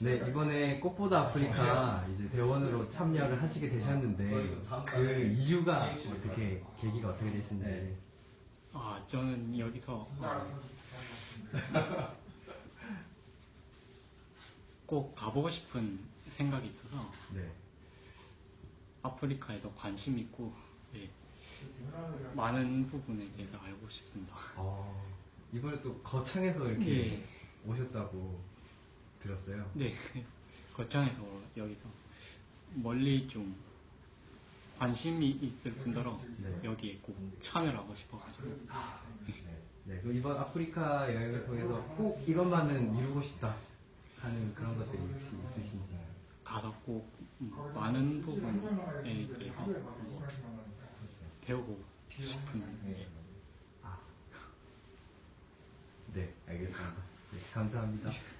네, 이번에 꽃보다 아프리카 이제 대원으로 참여를 하시게 되셨는데 그 이유가 어떻게 계기가 어떻게 되신지. 아 저는 여기서 어, 꼭 가보고 싶은 생각이 있어서 네. 아프리카에도 관심 있고 네, 많은 부분에 대해서 알고 싶습니다. 어, 이번에 또 거창에서 이렇게 네, 오셨다고 들었어요. 네 거창에서 여기서 멀리 좀 관심이 있을 분더러 네. 여기에 꼭 참여를 하고 싶어가지고 네, 그럼 이번 아프리카 여행을 통해서 꼭 이것만은 이루고 싶다 하는 그런 것들이 혹시 있으신지? 가서 꼭 음, 많은 부분에 대해서 음, 배우고 싶은 네. 네, 알겠습니다. 네, 감사합니다.